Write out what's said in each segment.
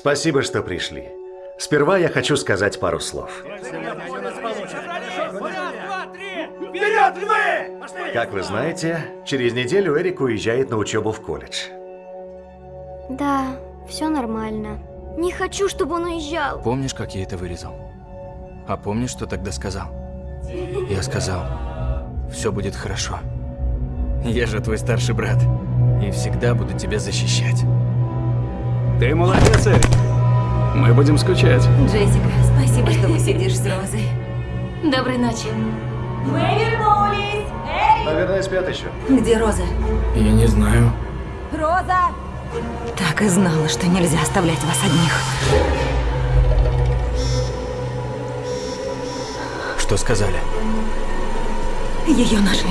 Спасибо, что пришли. Сперва я хочу сказать пару слов. Вперед, львы! Как вы знаете, через неделю Эрик уезжает на учебу в колледж. Да, все нормально. Не хочу, чтобы он уезжал. Помнишь, как я это вырезал? А помнишь, что тогда сказал? Я сказал, все будет хорошо. Я же твой старший брат. И всегда буду тебя защищать. Ты молодец, Эрик. Мы будем скучать. Джессика, спасибо, что посидишь с Розой. Доброй ночи. Мы вернулись! Эй! Наверное, спят еще. Где Роза? Я не знаю. Роза! Так и знала, что нельзя оставлять вас одних. Что сказали? Ее нашли.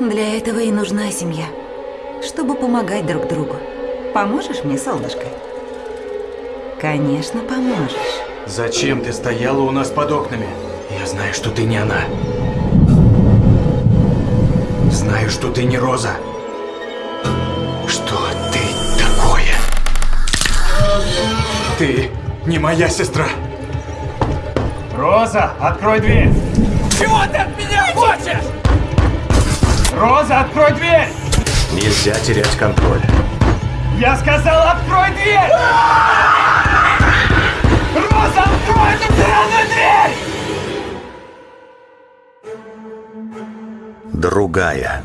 Для этого и нужна семья. Чтобы помогать друг другу. Поможешь мне, солнышко? Конечно, поможешь. Зачем ты стояла у нас под окнами? Я знаю, что ты не она. Знаю, что ты не Роза. Что ты такое? Ты не моя сестра. Роза, открой дверь! Чего ты от меня хочешь? Роза, открой дверь! Нельзя терять контроль. Я сказал, открой дверь! Роза, открой эту сраную дверь! Другая.